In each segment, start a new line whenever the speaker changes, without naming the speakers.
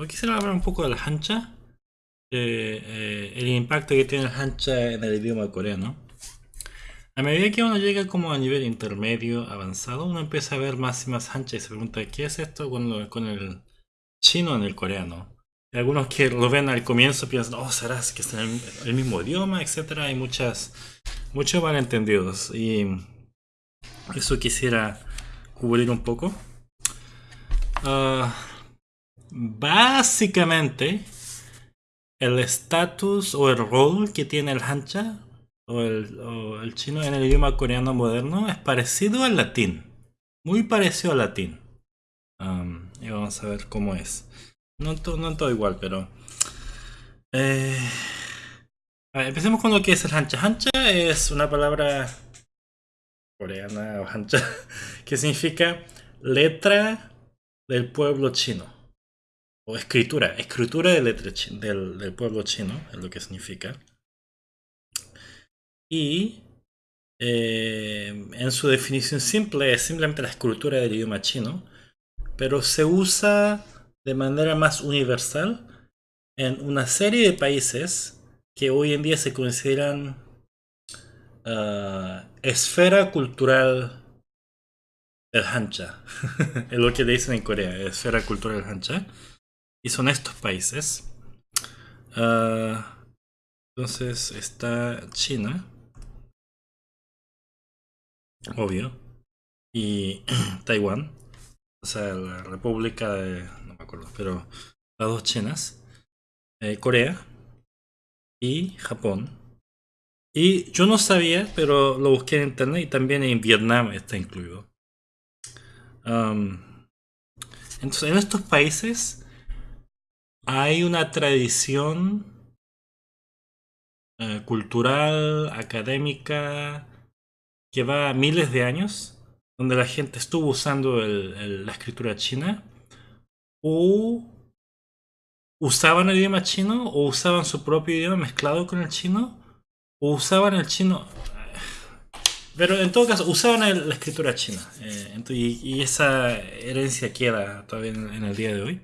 hoy quisiera hablar un poco de la hancha, eh, el impacto que tiene la hancha en el idioma coreano. A medida que uno llega como a nivel intermedio avanzado, uno empieza a ver más y más hancha y se pregunta ¿qué es esto con, con el chino en el coreano? Y algunos que lo ven al comienzo piensan, oh, será que es el, el mismo idioma, etcétera. Hay muchas, muchos malentendidos y eso quisiera cubrir un poco. Ah, básicamente, el estatus o el rol que tiene el hancha o el, chino en el idioma coreano moderno es parecido al latín. Muy parecido al latín. y vamos a ver cómo es. No, no todo igual, pero... Eh, empecemos con lo que es el hancha. Hancha es una palabra coreana o hancha que significa letra del pueblo chino. O escritura, escritura del, del pueblo chino, es lo que significa y eh, en su definición simple es simplemente la escritura del idioma chino, pero se usa de manera más universal en una serie de países que hoy en día se consideran ah, esfera cultural del Hancha. es lo que dicen en Corea, esfera cultural del Hancha. Y son estos países. Ah, entonces está China obvio. Y Taiwán, o sea, la República de, no me acuerdo, pero las dos Chinas, eh, Corea y Japón. Y yo no sabía, pero lo busqué en internet y también en Vietnam está incluido. entonces, en estos países hay una tradición eh, cultural, académica, que va a miles de años, donde la gente estuvo usando la escritura china, o usaban el idioma chino, o usaban su propio idioma mezclado con el chino, o usaban el chino... Pero en todo caso, usaban la escritura china. Eh, y, esa herencia queda todavía en, el día de hoy.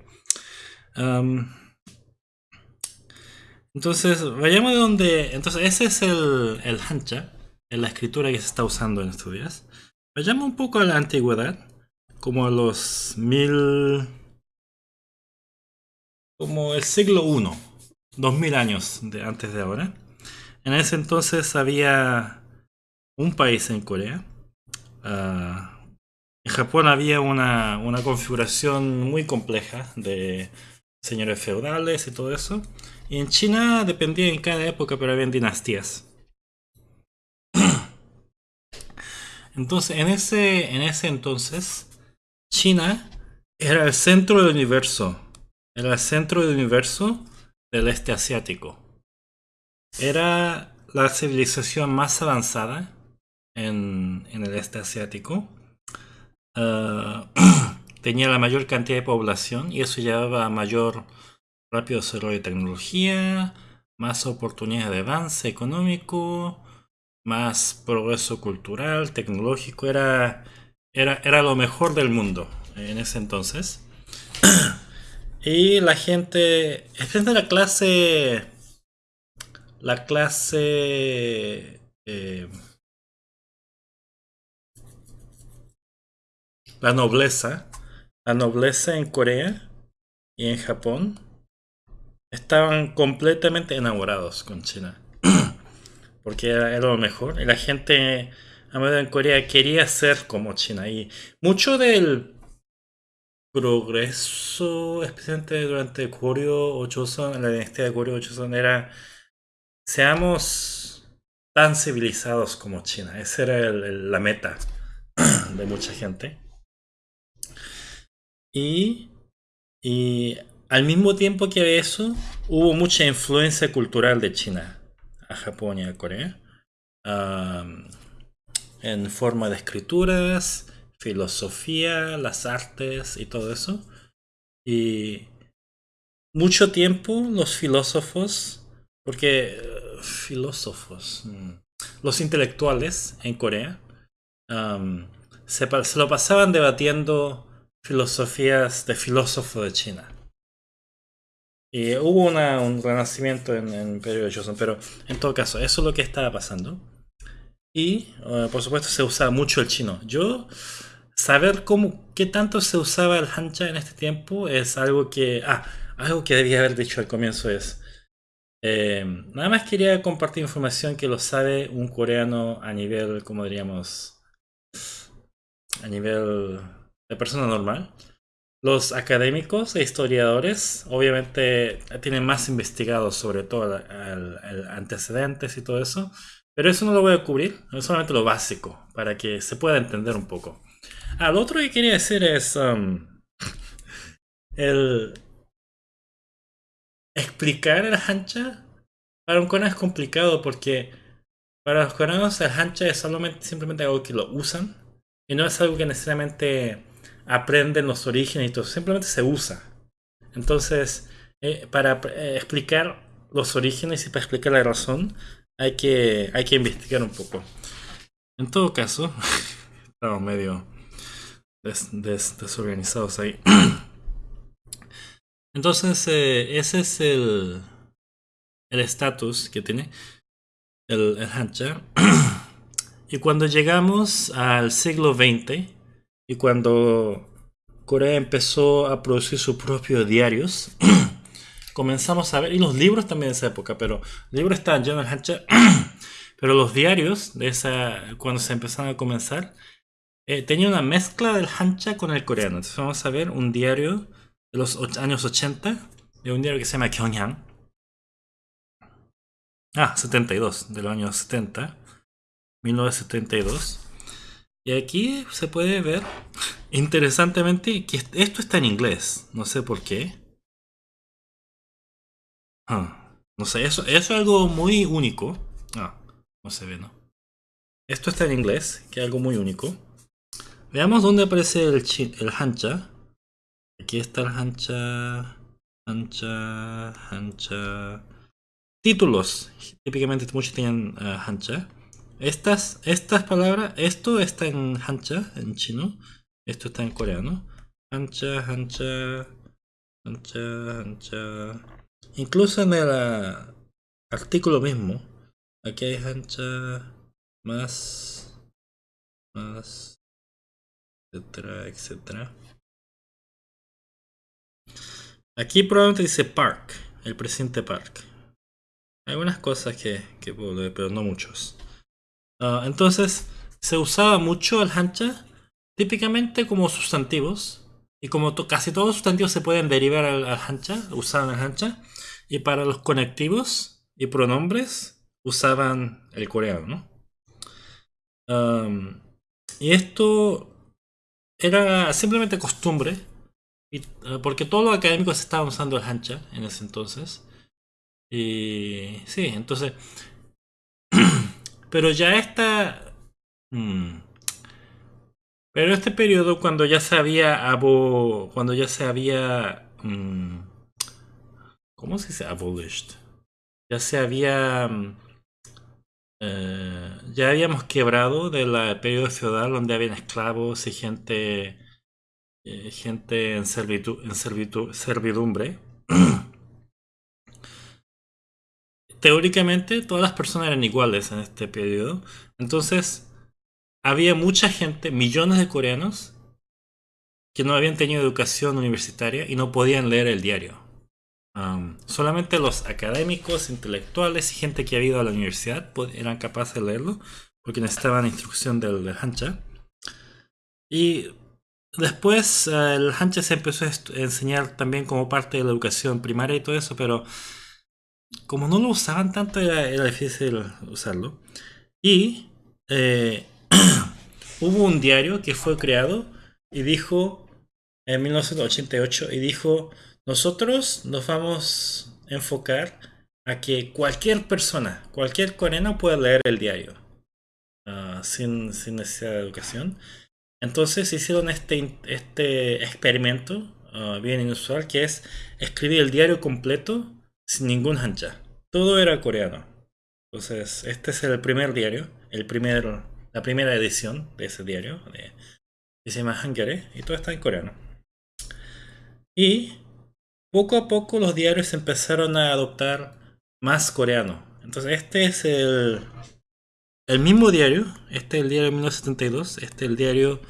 Entonces, vayamos de donde... Entonces, ese es el, el hancha en la escritura que se está usando en estos días. Vayamos un poco a la antigüedad, como a los mil... como el siglo I, dos mil años de, antes de ahora. En ese entonces había un país en Corea. Ah, en Japón había una, una configuración muy compleja de señores feudales y todo eso. Y en China dependía en cada época, pero había dinastías. Entonces, en ese, en ese entonces, China era el centro del universo. Era el centro del universo del este asiático. Era la civilización más avanzada en, el este asiático. Ah, tenía la mayor cantidad de población y eso llevaba a mayor rápido desarrollo de tecnología, más oportunidades de avance económico, más progreso cultural, tecnológico, era, era, era lo mejor del mundo en ese entonces. y la gente, especialmente la clase, la clase... Eh, la nobleza, la nobleza en Corea y en Japón estaban completamente enamorados con China porque era, lo mejor. Y la gente en Corea quería ser como China. Y mucho del progreso, especialmente durante Koryo o Joseon, la dinastía de Koryo o era seamos tan civilizados como China. Esa era la meta de mucha gente. Y, y al mismo tiempo que eso, hubo mucha influencia cultural de China a Japón y a Corea en forma de escrituras, filosofía, las artes y todo eso. Y mucho tiempo los filósofos, porque eh, filósofos, mm, los intelectuales en Corea, se, se, lo pasaban debatiendo filosofías de filósofo de China. Y hubo una, un renacimiento en, en el Imperio de Joseon, pero en todo caso, eso es lo que estaba pasando. Y uh, por supuesto se usaba mucho el chino. Yo saber cómo, qué tanto se usaba el hancha en este tiempo es algo que, ah, algo que debía haber dicho al comienzo es, eh, nada más quería compartir información que lo sabe un coreano a nivel, como diríamos, a nivel de persona normal. Los académicos e historiadores obviamente tienen más investigados sobre todo el, antecedentes y todo eso, pero eso no lo voy a cubrir, es solamente lo básico para que se pueda entender un poco. Ah, lo otro que quería decir es um, el explicar el hancha para un coreano es complicado porque para los coreanos el hancha es solamente simplemente algo que lo usan y no es algo que necesariamente aprenden los orígenes y todo, simplemente se usa. Entonces, eh, para eh, explicar los orígenes y para explicar la razón, hay que, hay que investigar un poco. En todo caso, estamos medio desorganizados ahí. Entonces, eh, ese es el estatus que tiene el, el Hancha. y cuando llegamos al siglo XX, y cuando Corea empezó a producir sus propios diarios, comenzamos a ver, y los libros también de esa época, pero libros estaban llenos de Hancha, pero los diarios de esa, cuando se empezaron a comenzar, eh, tenía una mezcla del Hancha con el coreano. Entonces vamos a ver un diario de los años 80, de un diario que se llama Gyeongyang. Ah, 72, de los años 70, 1972. Y aquí se puede ver, interesantemente, que esto está en inglés. No sé por qué. Ah, no sé, eso, es algo muy único. Ah, no se ve, ¿no? Esto está en inglés, que es algo muy único. Veamos dónde aparece el, el hancha. Aquí está el hancha. Hancha. Hancha. Títulos. Típicamente muchos tienen uh, hancha. Estas, estas palabras, esto está en hancha, en chino. Esto está en coreano. Hancha, hancha, hancha, hancha. Incluso en el uh, artículo mismo. Aquí hay hancha más, más, etcétera, etcétera. Aquí probablemente dice Park, el presidente Park. Hay algunas cosas que, que puedo leer, pero no muchos. Uh, entonces, se usaba mucho el hancha, típicamente como sustantivos. Y como casi todos los sustantivos se pueden derivar al, hancha, usaban el hancha. Y para los conectivos y pronombres, usaban el coreano, ¿no? Y esto era simplemente costumbre, uh, porque todos los académicos estaban usando el hancha en ese entonces. Y sí, entonces... pero ya está... Hmm, pero este periodo cuando ya se había abo, cuando ya se había um, ¿cómo se dice abolished? Ya se había eh, ya habíamos quebrado del periodo feudal donde habían esclavos y gente eh, gente en, servitud, en servidumbre. Teóricamente todas las personas eran iguales en este periodo. Entonces había mucha gente, millones de coreanos, que no habían tenido educación universitaria y no podían leer el diario. Solamente los académicos, intelectuales y gente que había ido a la universidad eran capaces de leerlo porque necesitaban instrucción del, del Hancha. Y después uh, el Hancha se empezó a enseñar también como parte de la educación primaria y todo eso, pero como no lo usaban tanto era, difícil usarlo. Y eh, hubo un diario que fue creado y dijo en 1988 y dijo nosotros nos vamos a enfocar a que cualquier persona, cualquier coreano pueda leer el diario uh, sin, sin, necesidad de educación. Entonces hicieron este, este experimento uh, bien inusual que es escribir el diario completo sin ningún hancha. Todo era coreano. Entonces este es el primer diario, el primer, la primera edición de ese diario. De, se llama Hangare y todo está en coreano. Y poco a poco los diarios empezaron a adoptar más coreano. Entonces este es el, el mismo diario, este es el diario de 1972, este es el diario,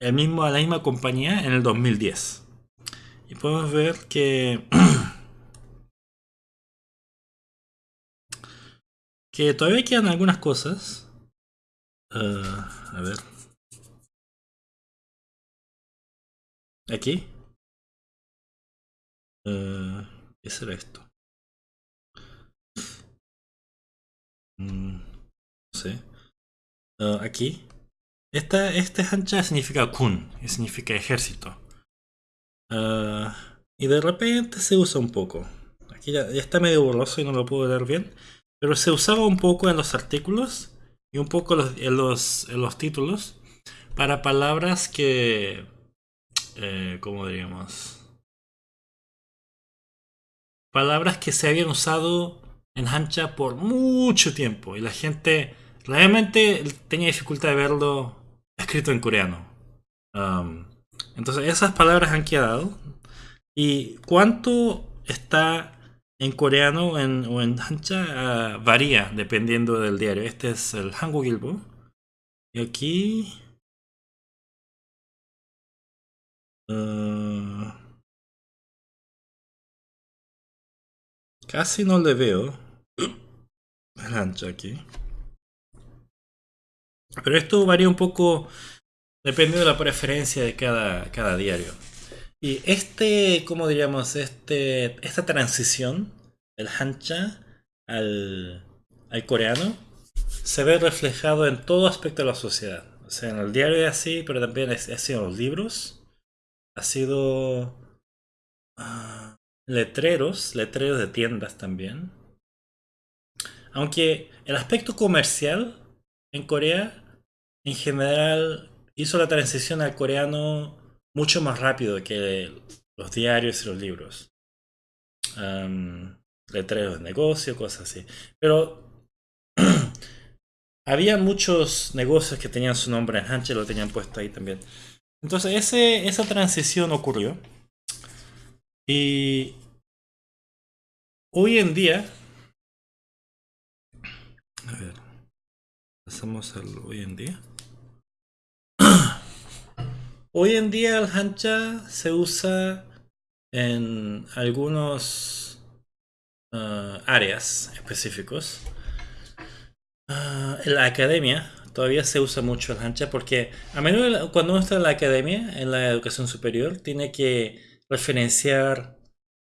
el mismo, la misma compañía en el 2010. Y podemos ver que, que todavía quedan algunas cosas. Ah, a ver. Aquí. Uh, ¿Qué será esto? Mm, no sé. Uh, aquí. Esta, esta hancha significa kun, significa ejército. Uh, y de repente se usa un poco. Aquí ya, ya, está medio borroso y no lo puedo leer bien. Pero se usaba un poco en los artículos y un poco en, los, en los títulos para palabras que... Eh, ¿Cómo diríamos? palabras que se habían usado en Hancha por mucho tiempo y la gente realmente tenía dificultad de verlo escrito en coreano. Um, entonces esas palabras han quedado. ¿Y cuánto está en coreano o en Hancha? Uh, varía dependiendo del diario. Este es el Hangul Ilbo. Y aquí... Uh, Casi no le veo el ancho aquí. Pero esto varía un poco dependiendo de la preferencia de cada, cada diario. Y este, como diríamos, este, esta transición del hancha al, al coreano se ve reflejado en todo aspecto de la sociedad. O sea, en el diario es así, pero también ha sido en los libros. Ha sido... Uh, letreros, letreros de tiendas también. Aunque el aspecto comercial en Corea, en general, hizo la transición al coreano mucho más rápido que los diarios y los libros. letreros de negocio, cosas así. Pero había muchos negocios que tenían su nombre en Hanche, lo tenían puesto ahí también. Entonces esa transición ocurrió. Y hoy en día, a ver, pasamos al hoy en día. Hoy en día el hancha se usa en algunos uh, áreas específicos. Uh, en la academia todavía se usa mucho el hancha porque a menudo cuando uno está en la academia, en la educación superior, tiene que referenciar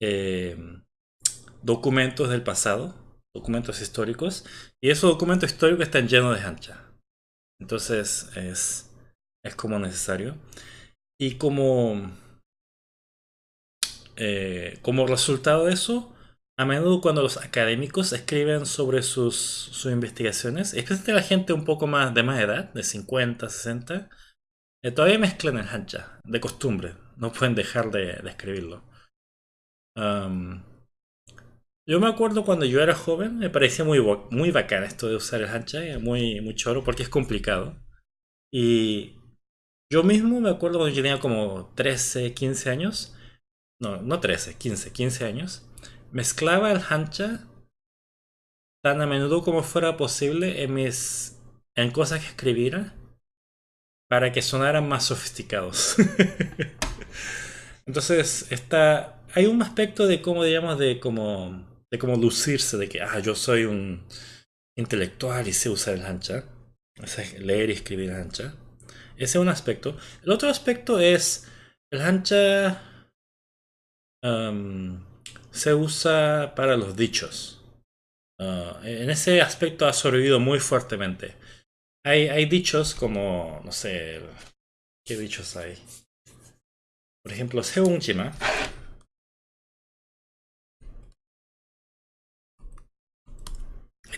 eh, documentos del pasado, documentos históricos, y esos documentos históricos están llenos de hancha. Entonces es, es como necesario. Y como, eh, como resultado de eso, a menudo cuando los académicos escriben sobre sus, sus investigaciones, especialmente la gente un poco más de más edad, de 50, 60, eh, todavía mezclan el hancha, de costumbre. No pueden dejar de, escribirlo. yo me acuerdo cuando yo era joven, me parecía muy, muy bacán esto de usar el hancha, muy, muy choro, porque es complicado. Y yo mismo me acuerdo cuando yo tenía como 13, 15 años, no, no 13, 15, 15 años, mezclaba el hancha tan a menudo como fuera posible en mis en cosas que escribiera para que sonaran más sofisticados. Entonces, está, hay un aspecto de cómo, digamos, de cómo, de cómo lucirse, de que, ah, yo soy un intelectual y sé usar el ancha, o leer y escribir el ancha. Ese es un aspecto. El otro aspecto es, el ancha se usa para los dichos. Ah, en ese aspecto ha sobrevivido muy fuertemente. Hay, hay dichos como, no sé, ¿qué dichos hay? Por ejemplo, Seungjima.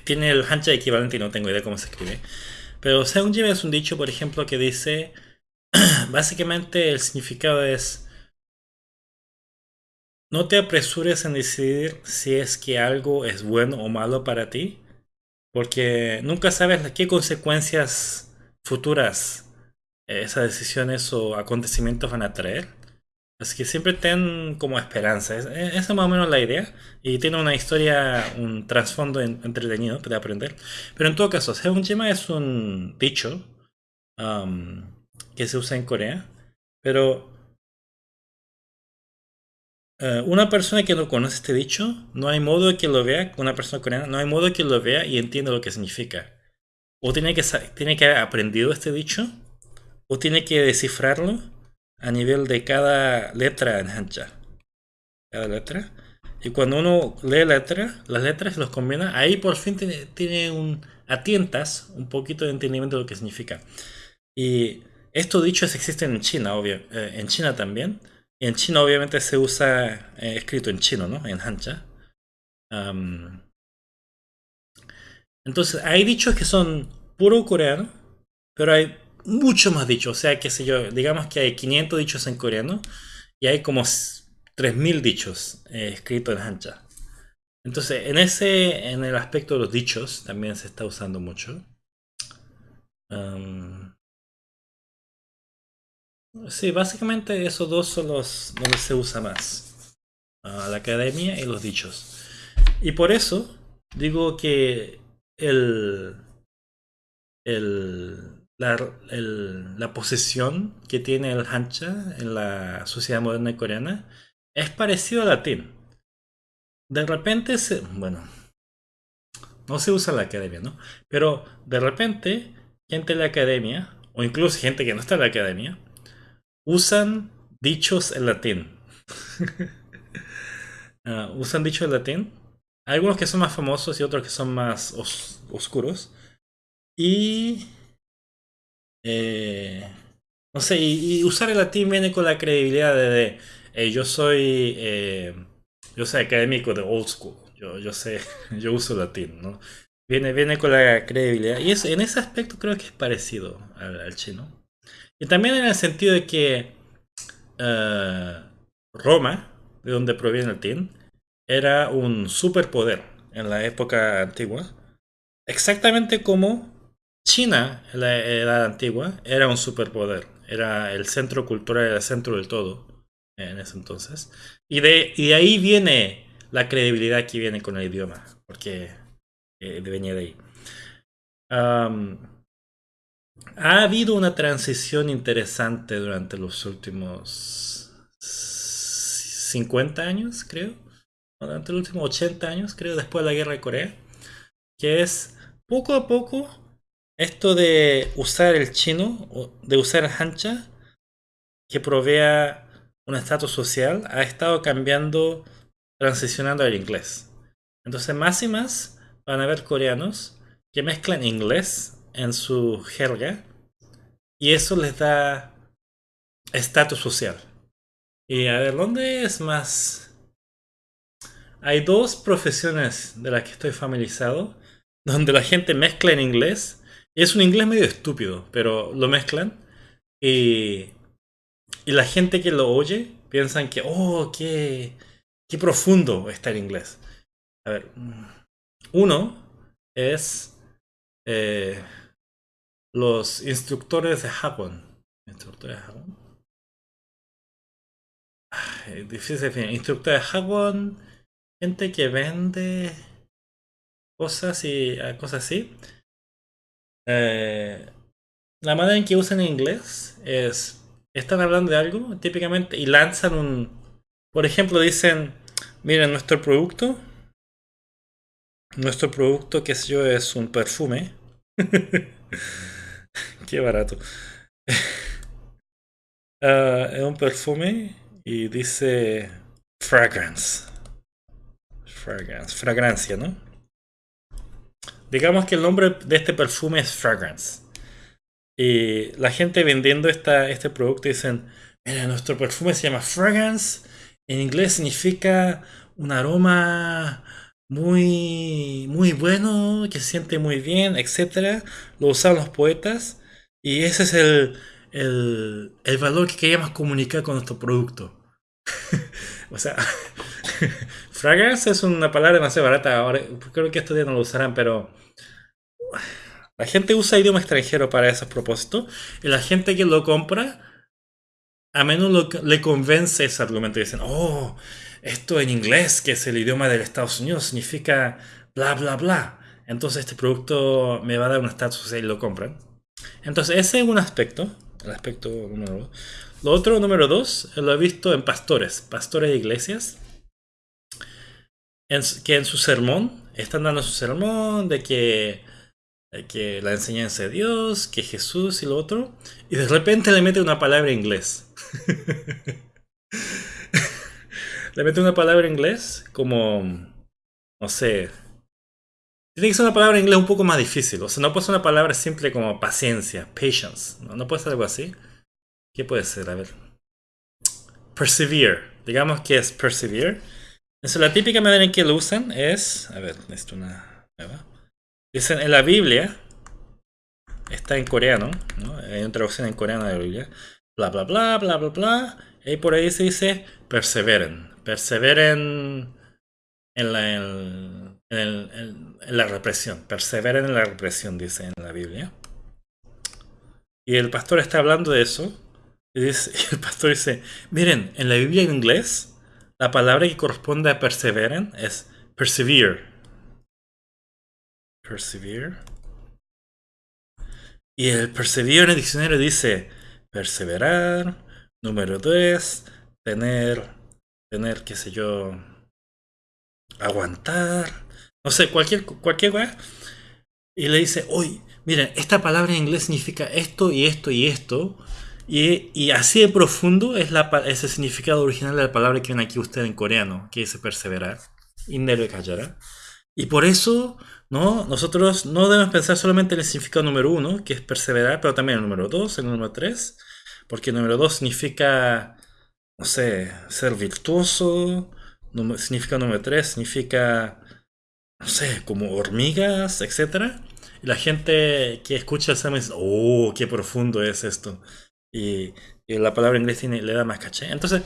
Tiene el hancha equivalente y no tengo idea cómo se escribe. Pero Seungjima es un dicho, por ejemplo, que dice... básicamente el significado es... No te apresures en decidir si es que algo es bueno o malo para ti, porque nunca sabes qué consecuencias futuras esas decisiones o acontecimientos van a traer. Así que siempre ten como esperanza. esa es más o menos la idea. Y tiene una historia, un trasfondo entretenido de aprender. Pero en todo caso, Seunjima es un dicho que se usa en Corea. Pero eh, una persona que no conoce este dicho, no hay modo de que lo vea, una persona coreana, no hay modo de que lo vea y entienda lo que significa. O tiene que, tiene que haber aprendido este dicho, o tiene que descifrarlo a nivel de cada letra en Hanja. Cada letra. Y cuando uno lee letra, las letras los combina, ahí por fin tiene, tiene un, atientas un poquito de entendimiento de lo que significa. Y estos dichos existen en China, obvio, eh, en China también. Y en China obviamente se usa eh, escrito en chino, ¿no? En Hanja. entonces, hay dichos que son puro coreano, pero hay mucho más dichos. O sea, qué sé yo, digamos que hay 500 dichos en coreano y hay como 3000 dichos eh, escritos en Hanja. Entonces, en ese, en el aspecto de los dichos, también se está usando mucho. sí, básicamente esos dos son los donde se usa más. Ah, la academia y los dichos. Y por eso digo que el, el la, posesión que tiene el Hancha en la sociedad moderna coreana es parecido al latín. De repente, se, bueno, no se usa la academia, ¿no? Pero de repente, gente de la academia, o incluso gente que no está en la academia, usan dichos en latín. Ah, usan dichos en latín. Algunos que son más famosos y otros que son más oscuros. Y eh, no sé, y, usar el latín viene con la credibilidad de, yo soy eh, yo soy académico de old school, yo, yo sé, yo uso latín, ¿no? Viene, viene con la credibilidad. Y eso, en ese aspecto creo que es parecido al, chino. Y también en el sentido de que eh, Roma, de donde proviene el latín, era un superpoder en la época antigua. Exactamente como China, la edad antigua, era un superpoder. Era el centro cultural, era el centro del todo en ese entonces. Y de, y ahí viene la credibilidad que viene con el idioma, porque eh, venía de ahí. ha habido una transición interesante durante los últimos 50 años, creo. Durante los últimos 80 años, creo, después de la guerra de Corea. Que es poco a poco esto de usar el chino, de usar hancha, que provea un estatus social, ha estado cambiando, transicionando al inglés. Entonces, más y más van a haber coreanos que mezclan inglés en su jerga y eso les da estatus social. Y a ver, ¿dónde es más? Hay dos profesiones de las que estoy familiarizado donde la gente mezcla en inglés es un inglés medio estúpido, pero lo mezclan. Y, y la gente que lo oye piensan que, oh, qué, qué profundo está el inglés. A ver, uno es eh, los instructores de Japón. Instructores de Japón. difícil definir. Instructores de Japón, gente que vende cosas y ah, cosas así. Eh, la manera en que usan inglés es, están hablando de algo típicamente y lanzan un, por ejemplo, dicen, miren, nuestro producto, nuestro producto, que sé yo, es un perfume. Qué barato. Ah, es un perfume y dice fragrance. Fragrance, fragancia, ¿no? Digamos que el nombre de este perfume es Fragrance. Y la gente vendiendo esta, este producto dicen, mira, nuestro perfume se llama Fragrance. En inglés significa un aroma muy, muy bueno, que se siente muy bien, etc. Lo usan los poetas. Y ese es el, el, el valor que queríamos comunicar con nuestro producto. o sea, fragrance es una palabra demasiado barata. Ahora, creo que estos días no lo usarán, pero la gente usa idioma extranjero para esos propósitos y la gente que lo compra a menudo le convence ese argumento. Dicen, oh, esto en inglés, que es el idioma de Estados Unidos, significa bla, bla, bla. Entonces este producto me va a dar un estatus y lo compran. Entonces ese es un aspecto, el aspecto número uno. Lo otro, número dos, lo he visto en pastores, pastores de iglesias, que en su sermón, están dando su sermón de que, que la enseñanza de Dios, que Jesús y lo otro, y de repente le mete una palabra en inglés. le mete una palabra en inglés como, no sé, tiene que ser una palabra en inglés un poco más difícil. O sea, no puede ser una palabra simple como paciencia, patience. No, no puede ser algo así. ¿Qué puede ser? A ver. Persevere. Digamos que es persevere. Entonces, la típica manera en que lo usan es. A ver, esto una nueva. Dicen en la Biblia. Está en coreano. ¿no? Hay una traducción en coreano de la Biblia. Bla, bla, bla, bla, bla, bla. Y por ahí se dice perseveren. Perseveren en la. Represión, perseveren en la represión, dice en la Biblia. Y el pastor está hablando de eso. Y, el pastor dice, miren, en la Biblia en inglés, la palabra que corresponde a perseveren es persevere. Persevere. Y el persevere en el diccionario dice perseverar, número 2, tener, tener, qué sé yo, aguantar, no sé, cualquier, cualquier cosa, y le dice, oye, miren, esta palabra en inglés significa esto y esto y esto, y, así de profundo es, la, el significado original de la palabra que ven aquí usted en coreano, que dice perseverar, indere callará. Y por eso, ¿no? Nosotros no debemos pensar solamente en el significado número uno, que es perseverar, pero también el número dos, el número tres, porque el número dos significa, no sé, ser virtuoso, significa número tres, significa no sé, como hormigas, etc. Y la gente que escucha el examen dice, oh, qué profundo es esto. Y, la palabra inglés le da más caché. Entonces,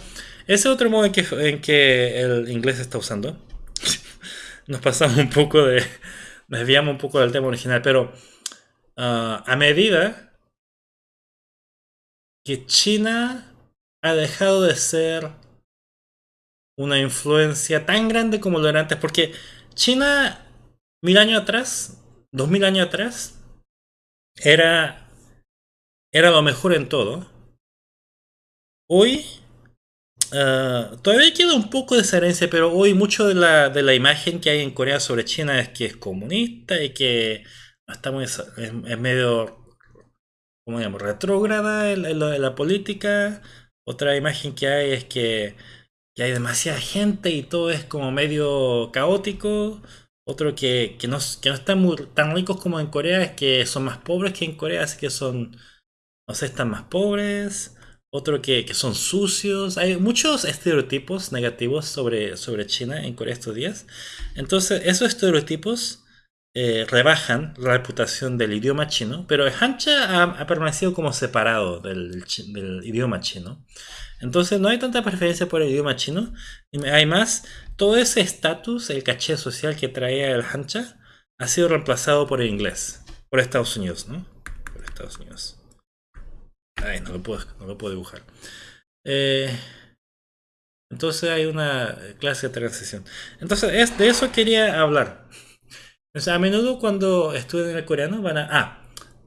ese es otro modo en que, en que el inglés está usando. Nos pasamos un poco de... desviamos un poco del tema original, pero ah, a medida que China ha dejado de ser una influencia tan grande como lo era antes, porque China, mil años atrás, dos mil años atrás, era, era lo mejor en todo. Hoy, uh, todavía queda un poco de esa herencia, pero hoy mucho de la, de la imagen que hay en Corea sobre China es que es comunista y que está muy, es, medio, ¿cómo digamos?, retrógrada en, la política. Otra imagen que hay es que hay demasiada gente y todo es como medio caótico. Otro que, que, no, que están tan ricos como en Corea es que son más pobres que en Corea, así que son, no sé, están más pobres. Otro que, que son sucios. Hay muchos estereotipos negativos sobre, sobre China en Corea estos días. Entonces, esos estereotipos eh, rebajan la reputación del idioma chino, pero el Hancha ha, permanecido como separado del, idioma chino. Entonces no hay tanta preferencia por el idioma chino. Además, todo ese estatus, el caché social que traía el Hancha, ha sido reemplazado por el inglés. Por Estados Unidos, ¿no? Por Estados Unidos. Ay, no lo puedo, no lo puedo dibujar. Eh, entonces hay una clase de transición. Entonces, es, de eso quería hablar. O sea, a menudo cuando estudian el coreano van a... Ah,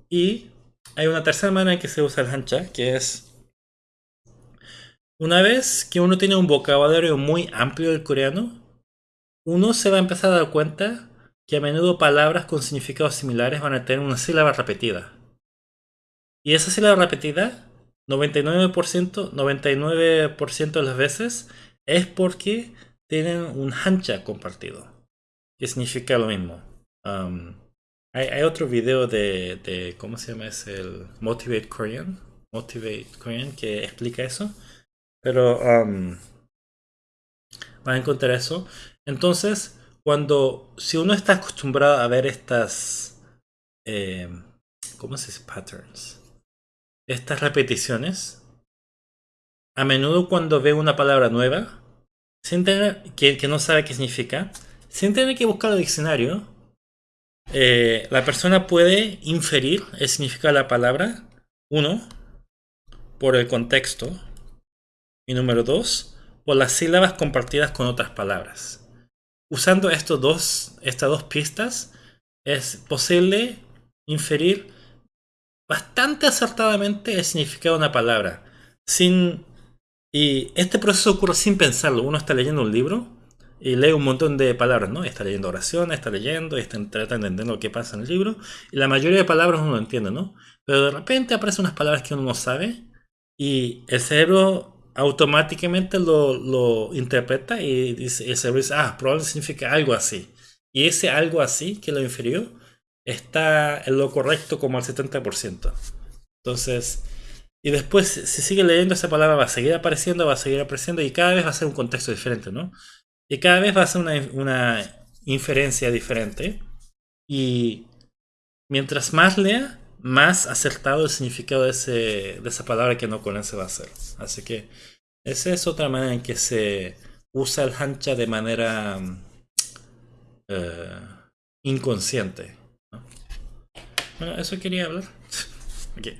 y hay una tercera manera en que se usa el hancha, que es una vez que uno tiene un vocabulario muy amplio del coreano, uno se va a empezar a dar cuenta que a menudo palabras con significados similares van a tener una sílaba repetida. Y esa sílaba repetida, 99%, 99 de las veces, es porque tienen un hancha compartido, que significa lo mismo. hay, otro video de, de, ¿cómo se llama? Es el Motivate Korean, Motivate Korean, que explica eso. Pero van a encontrar eso. Entonces, cuando, si uno está acostumbrado a ver estas, eh, ¿cómo se dice? Patterns. Estas repeticiones, a menudo cuando ve una palabra nueva, sin tener, que, no sabe qué significa, sin tener que buscar el diccionario, eh, la persona puede inferir el significado de la palabra, uno, por el contexto, Y número dos, por las sílabas compartidas con otras palabras. Usando estos dos, estas dos pistas, es posible inferir bastante acertadamente el significado de una palabra. Sin, y este proceso ocurre sin pensarlo. Uno está leyendo un libro y lee un montón de palabras, ¿no? Está leyendo oraciones, está leyendo, está, trata de entender lo que pasa en el libro. Y la mayoría de palabras uno no entiende, ¿no? Pero de repente aparecen unas palabras que uno no sabe y el cerebro automáticamente lo, interpreta y dice, el cerebro dice, ah, probablemente significa algo así. Y ese algo así que lo infirió está en lo correcto como al 70%. Entonces, y después si sigue leyendo esa palabra va a seguir apareciendo, va a seguir apareciendo y cada vez va a ser un contexto diferente, ¿no? Y cada vez va a ser una, una inferencia diferente. Y mientras más lea, más acertado el significado de, ese, de esa palabra que no conoce va a ser. Así que esa es otra manera en que se usa el hancha de manera eh, inconsciente. Bueno, eso quería hablar. okay.